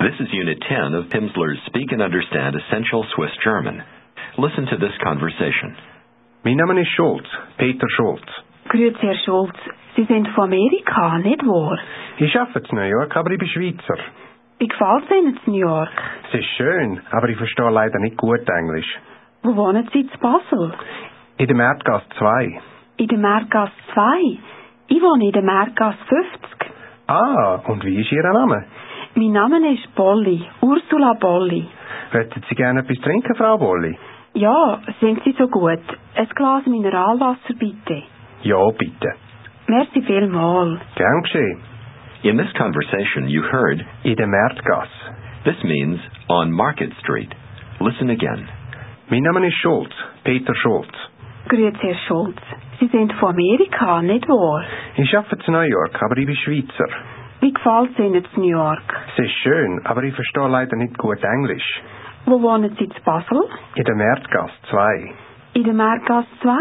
This is Unit 10 of Pimsleur's Speak and Understand Essential Swiss German. Listen to this conversation. Mein Name ist Schulz, Peter Schulz. Grüezi, Herr Schulz. Sie sind von Amerika, nicht wahr? Ich arbeite in New York, aber ich bin Schweizer. Wie gefällt es Ihnen in New York? Es ist schön, aber ich verstehe leider nicht gut Englisch. Wo wohnen Sie in Basel? In der Märtgasse 2. In der Märtgasse 2. Ich wohne in der Märtgasse 50. Ah, und wie ist Ihr Name? Mein Name ist Bolli, Ursula Bolli. Möchten Sie gerne etwas trinken, Frau Bolli? Ja, sind Sie so gut? Ein Glas Mineralwasser bitte. Ja, bitte. Merci vielmals. Gern geschehen. In this conversation, you heard In der Märtgasse. this means on Market Street. Listen again. Mein Name ist Schulz, Peter Schulz. Grüezi, Herr Schulz. Sie sind von Amerika, nicht wahr? Ich arbeite in New York, aber ich bin Schweizer. Wie gefällt es Ihnen in New York? Es ist schön, aber ich verstehe leider nicht gut Englisch. Wo wohnen Sie in Basel? In der Märtgasse 2. In der Märgasse 2.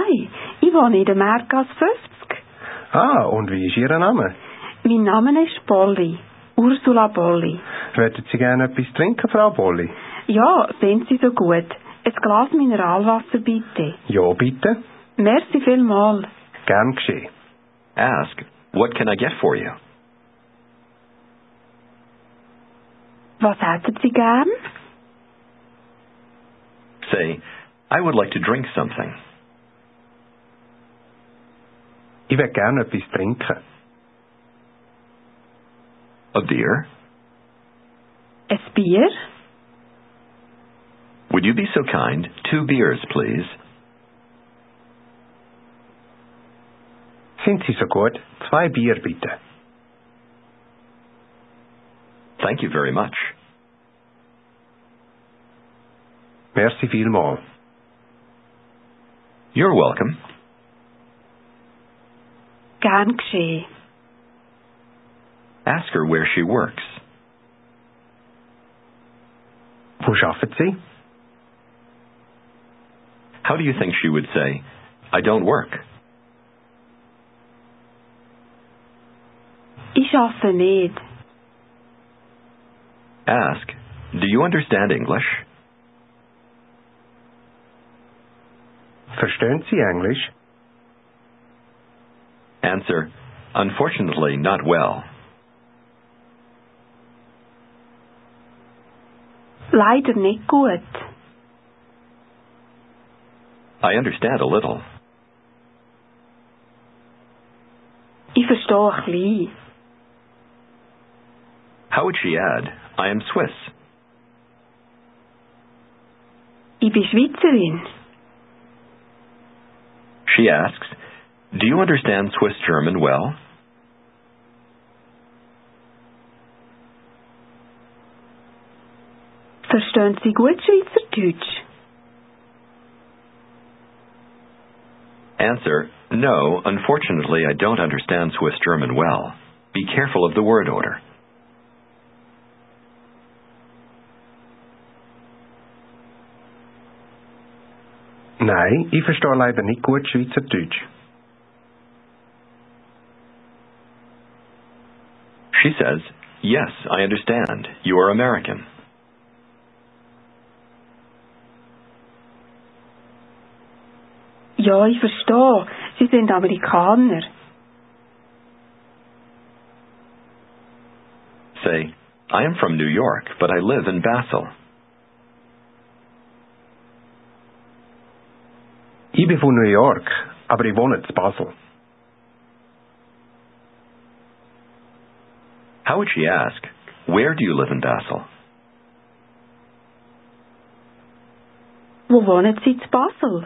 Ich wohne in der Märgasse 50. Ah, und wie ist Ihr Name? Mein Name ist Bolli, Ursula Bolli. Möchten Sie gerne etwas trinken, Frau Bolli? Ja, sind Sie so gut? Ein Glas Mineralwasser bitte. Ja, bitte. Merci vielmals. Gern geschehen. Ask, What can I get for you? Was hätten Sie gern? Say, I would like to drink something. Ich will gerne etwas trinken. A beer? Ein Bier? Would you be so kind? Two beers, please. Sind Sie so gut? Zwei Bier bitte. Thank you very much. Merci vielmals. You're welcome. Gern geschehen. Ask her where she works. Wo arbeiten Sie? How do you think she would say, I don't work? Ich arbeite nicht. Ask, Do you understand English? Verstehen Sie Englisch? Answer, Unfortunately, not well. Leider nicht gut. I understand a little. Ich verstehe ein bisschen. How would she add, I am Swiss? Ich bin Schweizerin. She asks, Do you understand Swiss German well? Verstehen Sie gut Schweizerdeutsch? Answer, No, unfortunately, I don't understand Swiss German well. Be careful of the word order. Nein, ich verstehe leider nicht gut Schweizerdeutsch. She says, Yes, I understand. You are American. Ja, ich verstehe. Sie sind Amerikaner. Say, I am from New York, but I live in Basel. Ich bin von New York, aber ich wohne in Basel. How would she ask, Where do you live in Basel? Wo wohnen Sie in Basel?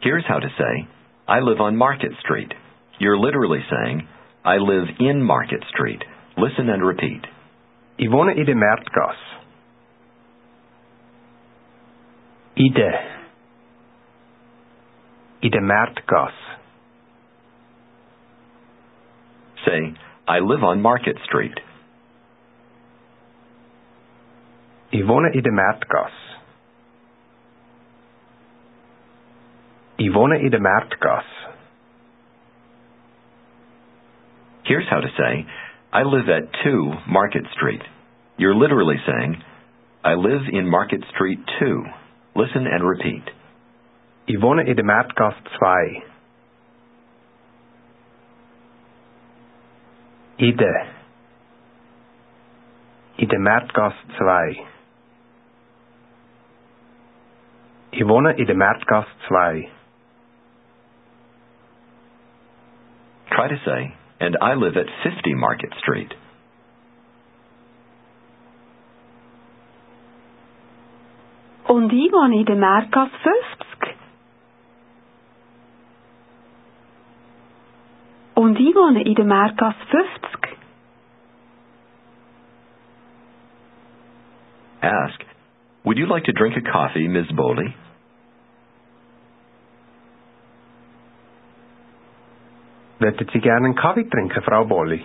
Here's how to say, I live on Market Street. You're literally saying, I live in Market Street. Listen and repeat. Ich wohne in der Märtgasse. Der. In der Say, I live on Market Street. Ich wohne in der Märtgasse. Ich wohne in der Märtgasse. Here's how to say, I live at 2 Market Street. You're literally saying, I live in Market Street 2. Listen and repeat. Ich wohne in der Märtgasse 2. In der. In der Märtgasse 2. Ich wohne in der Märtgasse 2. Try to say, and I live at 50 Market Street. Und ich wohne in der Märtgasse 50. Und ich wohne in der Märtgasse 50. Ask, Would you like to drink a coffee, Ms. Bolli? Würden Sie gerne einen Kaffee trinken, Frau Bolli?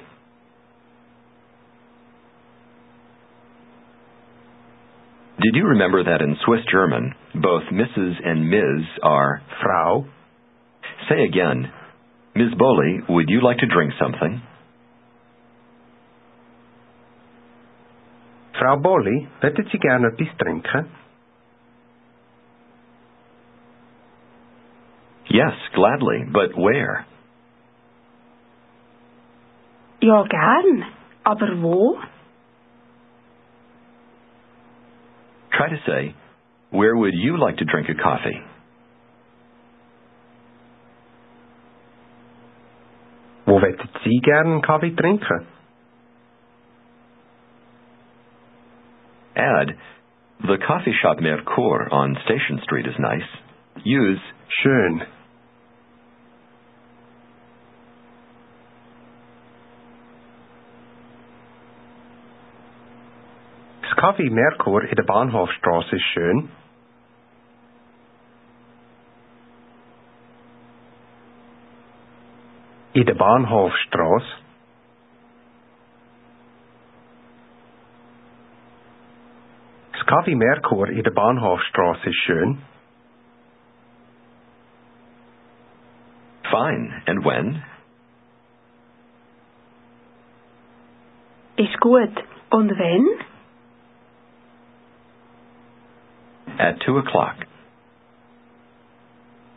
Did you remember that in Swiss German, both Mrs. and Ms. are Frau? Say again, Ms. Bolli, would you like to drink something? Frau Bolli, würden Sie gerne etwas trinken? Yes, gladly, but where? Ja, gern. Aber wo? Try to say, Where would you like to drink a coffee? Wo würden Sie einen Kaffee trinken? Add, The coffee shop Merkur on Station Street is nice. Use, Schön. Kaffee Merkur in der Bahnhofstraße ist schön. In der Bahnhofstraße. Das Kaffee Merkur in der Bahnhofstraße ist schön. Fine. And when? Ist gut. Und wenn? At 2 o'clock.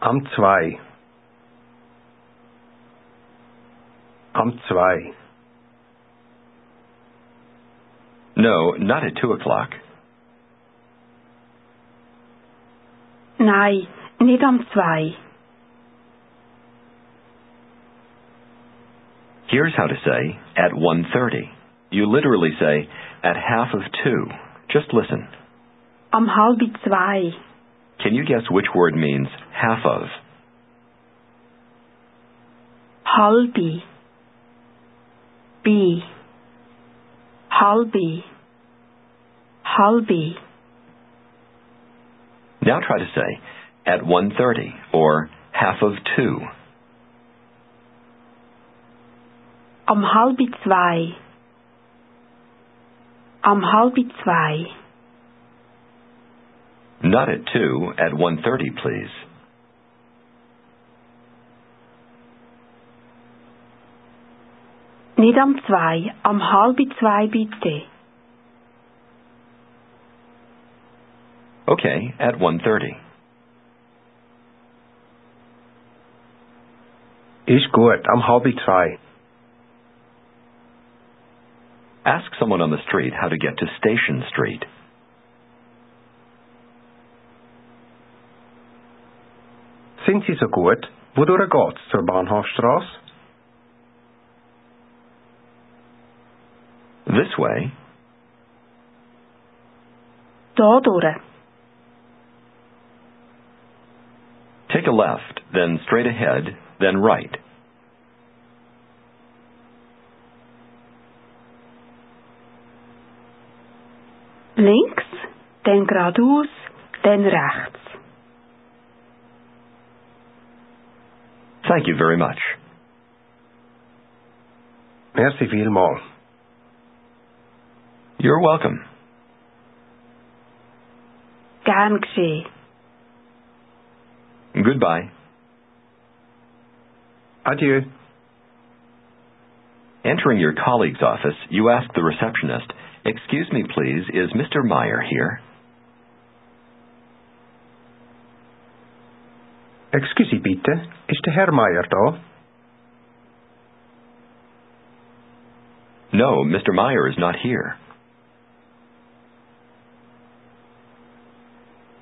Am 2. Am 2. No, not at 2 o'clock. Nein, nicht am zwei. Here's how to say, at 1.30. You literally say, at half of 2. Just listen. Am halb zwei. Can you guess which word means half of? Halbi. Bi. Halbi. Halbi. Now try to say, at 1.30, or half of 2. Am halb zwei. Am halb zwei. Not at 2, at 1.30, please. Nicht am zwei. Am halb zwei bitte. Okay, at 1.30. Ist gut, am halb zwei. Ask someone on the street how to get to Station Street. Sind Sie so gut? Wodurch geht's zur Bahnhofstraße? This way, Da durch. take a left, then straight ahead, then right. Links, dann geradeaus, dann rechts. Thank you very much. Merci vielmal. You're welcome. Gern geschehen. Goodbye. Adieu. Entering your colleague's office, you ask the receptionist, Excuse me, please, is Mr. Meyer here? Excusie bitte, ist der Herr Meyer da? Er no, Mr. Meyer is not here.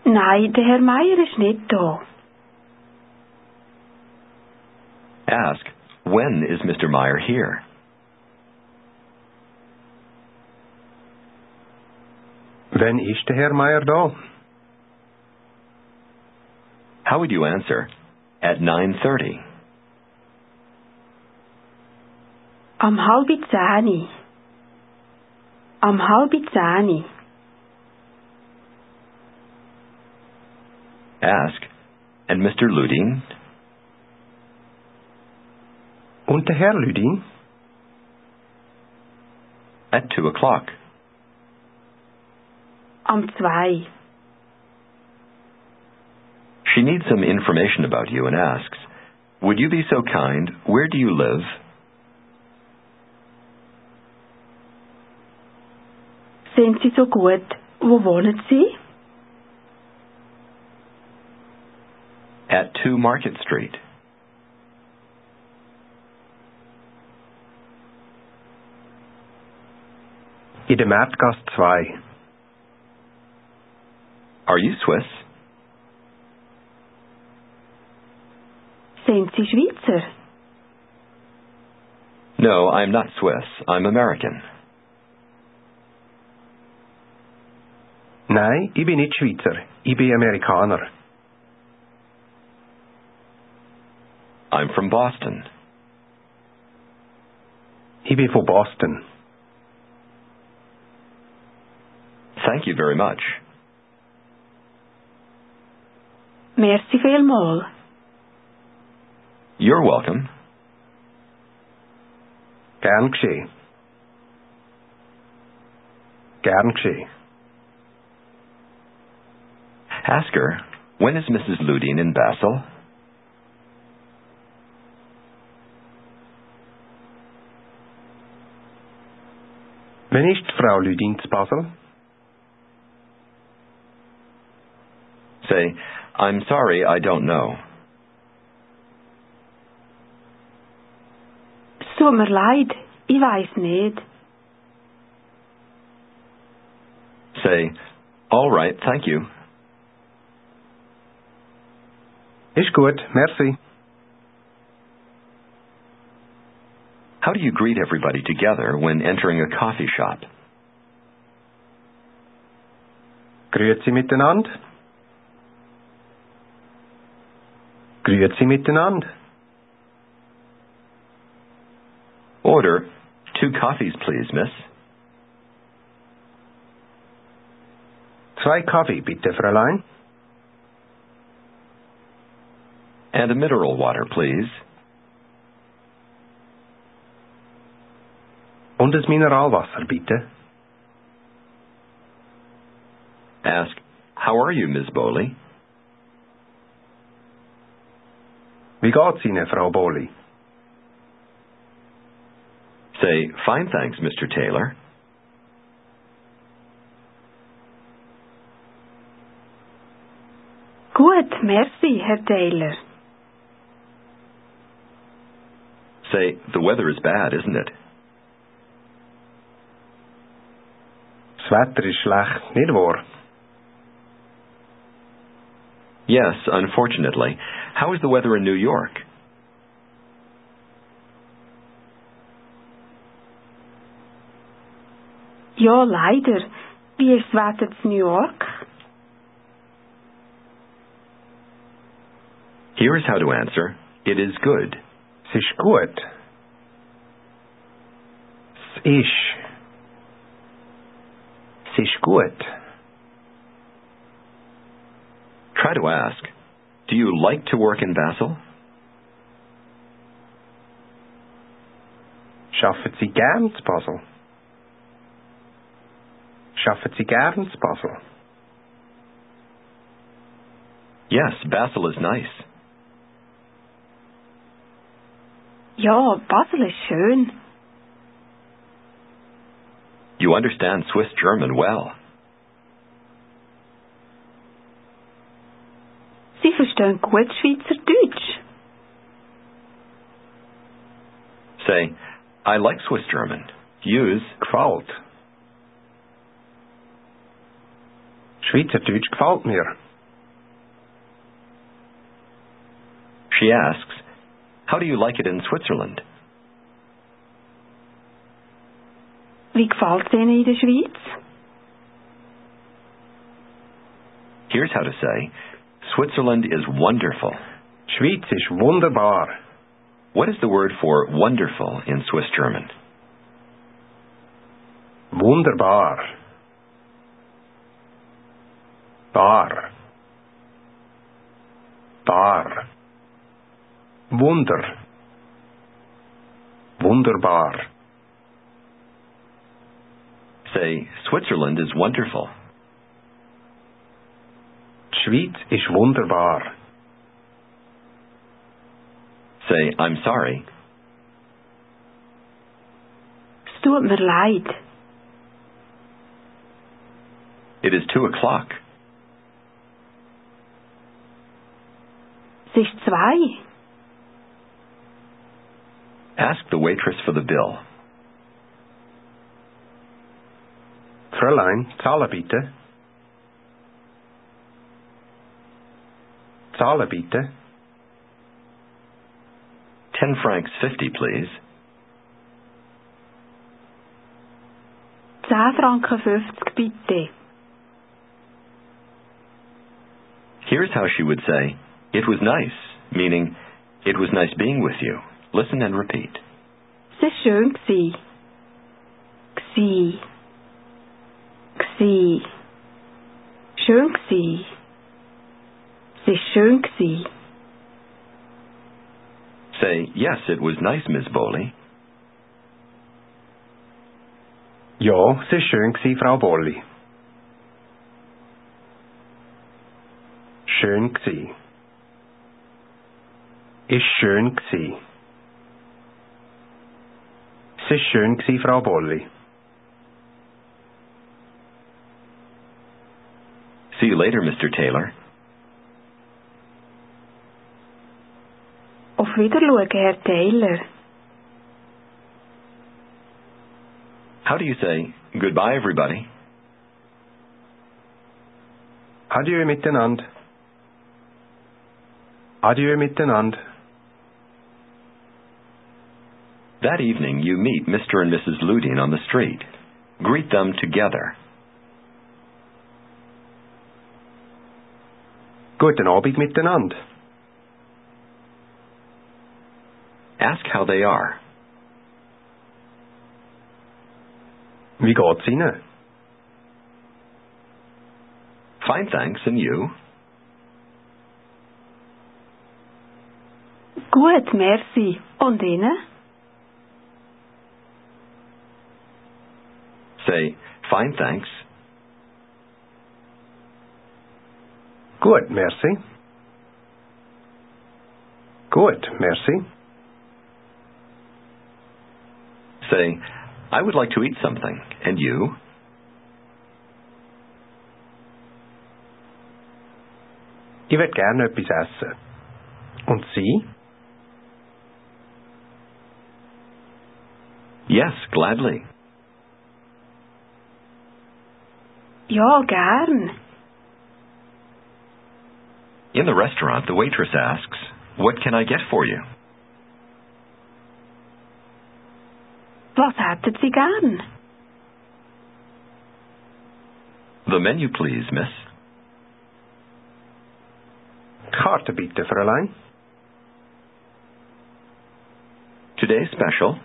Nein, der Herr Meier ist nicht da. Ask, When is Mr. Meyer here? Wann ist der Herr Meyer da? How would you answer? At 9.30. Am halbi zehni. Am halbi zehni. Ask, and Mr. Ludin? Und der Herr Lüdin? At 2 o'clock. Am zwei. She needs some information about you and asks, Would you be so kind? Where do you live? Sind Sie so gut? Wo wohnen Sie? At 2 Market Street. In der Märtgasse 2. Are you Swiss? Sind Sie Schweizer? No, I'm not Swiss. I'm American. Nein, ich bin nicht Schweizer. Ich bin Amerikaner. I'm from Boston. Ich bin von Boston. Thank you very much. Merci vielmal. You're welcome. Gern geschehen. Ask her, when is Mrs. Ludin in Basel? Wann ist Frau Lüdin zu Basel? Say, I'm sorry, I don't know. Es tut mir leid, ich weiß nicht. Say, all right, thank you. Ist gut, merci. How do you greet everybody together when entering a coffee shop? Grüezi miteinander. Grüezi miteinander. Order, two coffees, please, miss. Zwei Kaffee, bitte, Fräulein. And a mineral water, please. Und ein Mineralwasser, bitte. Ask, how are you, Miss Bolli? Wie geht's Ihnen, Frau Bolli? Say, fine, thanks, Mr. Taylor. Gut, merci, Herr Taylor. Say, the weather is bad, isn't it? Das Wetter ist schlecht, nicht wahr? Yes, unfortunately. How is the weather in New York? Ja, leider. Wie ist das Wetter in New York? Here is how to answer. It is good. Es ist gut. Es ist. Es ist gut. Try to ask, do you like to work in Basel? Schaffen Sie gern zu Basel? Schaffen Sie gern zu Basel? Yes, Basel is nice. Ja, Basel ist schön. You understand Swiss German well. Sie verstehen gut Schweizerdeutsch. Say, I like Swiss German. Use Gefällt. Schweizerdeutsch gefällt mir. She asks, How do you like it in Switzerland? Wie gefällt es Ihnen in der Schweiz? Here's how to say, Switzerland is wonderful. Schweiz ist wunderbar. What is the word for wonderful in Swiss German? Wunderbar. Bar. Bar. Wunder. Wunderbar. Say, Switzerland is wonderful. Die Schweiz ist wunderbar. Say, I'm sorry. Es tut mir leid. It is two o'clock. Ist zwei. Ask the waitress for the bill. Fräulein, zahlen bitte. Zahlen bitte. Ten francs fifty, please. 10 Franken 50 bitte. Here's how she would say, It was nice, meaning, It was nice being with you. Listen and repeat. Es war schön. Gsi. Gsi. Gsi. Schön gsi. Es ist schön gsi. Say, Yes, it was nice, Miss Bolli. Ja, es war schön, gewesen, Frau Bolli. Schön gsi. Ist schön gsi. Es ist schön gsi, Frau Bolli. See you later, Mr. Taylor. Auf Wiedersehen, Herr Taylor. How do you say, Goodbye, everybody? Adieu miteinander. Adieu miteinander. That evening, you meet Mr. and Mrs. Ludin on the street. Greet them together. Guten Abend miteinander. Ask how they are. Wie geht's Ihnen? Fine, thanks, and you? Gut, merci. Und Ihnen? Say, Fine, thanks. Gut, merci. Gut, merci. Say, I would like to eat something. And you? Ich würde gerne etwas essen. Und Sie? Yes, gladly. Ja, gern. In the restaurant, the waitress asks, What can I get for you? Was hätten Sie gern? The menu, please, miss. Karte bitte, Fräulein. Today's special,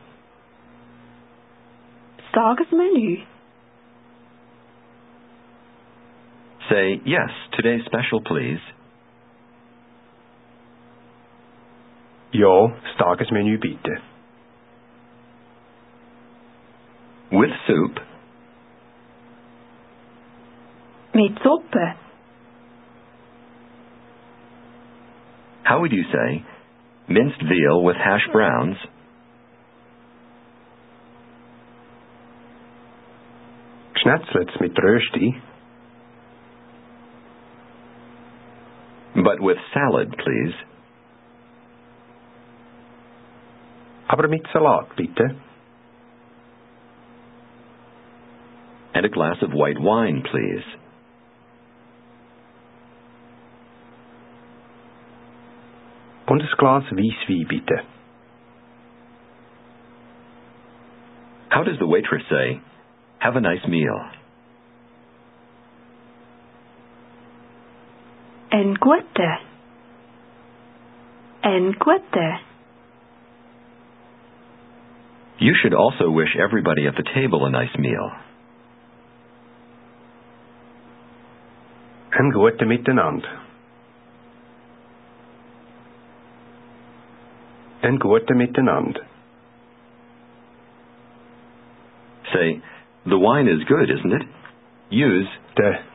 Das Tagesmenü. Say, Yes, today's special, please. Ja, das Tagesmenü bitte. With soup, Mit Suppe. how would you say, Minced veal with hash browns, Schnetzlets mit Rösti, but with salad, please. aber mit Salat bitte. And a glass of white wine, please. Und ein Glas Weisswein bitte. How does the waitress say, have a nice meal? En gute. En gute. You should also wish everybody at the table a nice meal. Ein gute Miteinander. Ein gute Miteinander. Say, the wine is good, isn't it? Use, Der.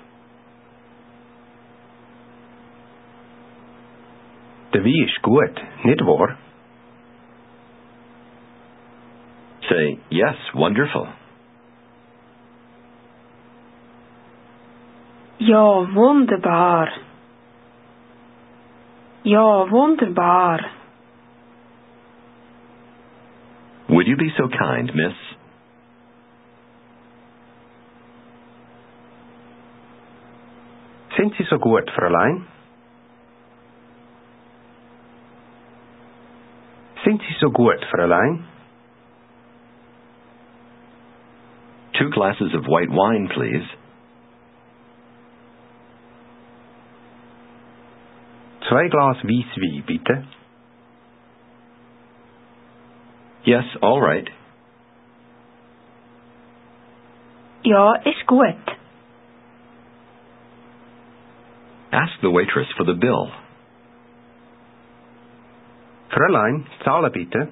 Der Wein ist gut, nicht wahr? say, yes, wonderful. Ja, wunderbar. Ja, wunderbar. Would you be so kind, miss? Sind Sie so gut, Fräulein? Sind Sie so gut, Fräulein? Two glasses of white wine, please. Zwei Glas Weißwein, bitte. Yes, all right. Ja, ist gut. Ask the waitress for the bill. Fräulein, zahle bitte.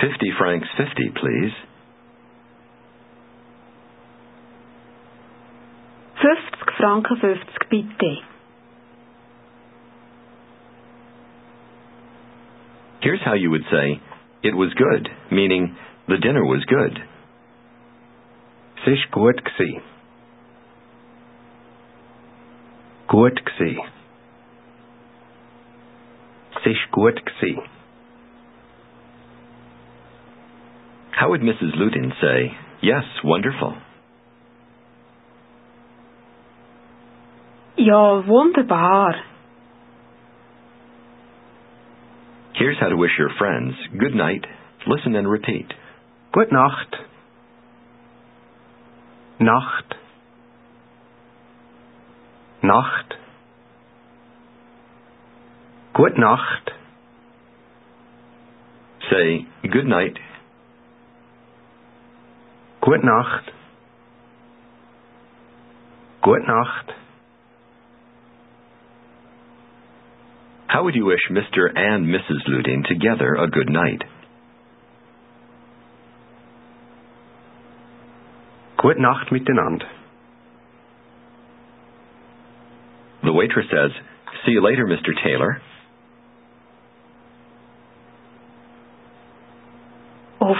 50 francs 50, please. 50 Franken 50 bitte. Here's how you would say, it was good, meaning the dinner was good. Es ist gut gsi. Gut gsi. Es ist gut gsi. How would Mrs. Ludin say, yes, wonderful? Ja, wunderbar. Here's how to wish your friends good night. Listen and repeat. Good Nacht. Nacht. Nacht. Gut Nacht. Say good night. Gut Nacht. Gut Nacht. How would you wish Mr. and Mrs. Ludin together a good night? Gut Nacht miteinander. The waitress says, See you later, Mr. Taylor.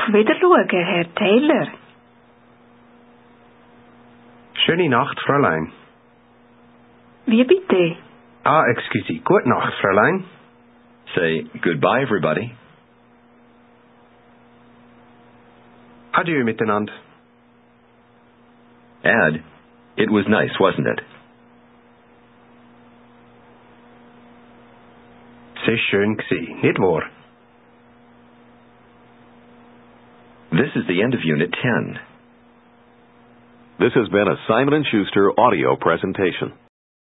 Auf Wiederschauen, Herr Taylor. Schöne Nacht, Fräulein. Wie bitte? Ah, excuse. Gut Nacht, Fräulein. Say goodbye, everybody. Adieu miteinander. Add, it was nice, wasn't it? Es ist schön gsi, nicht wahr? This is the end of Unit 10. This has been a Simon & Schuster audio presentation.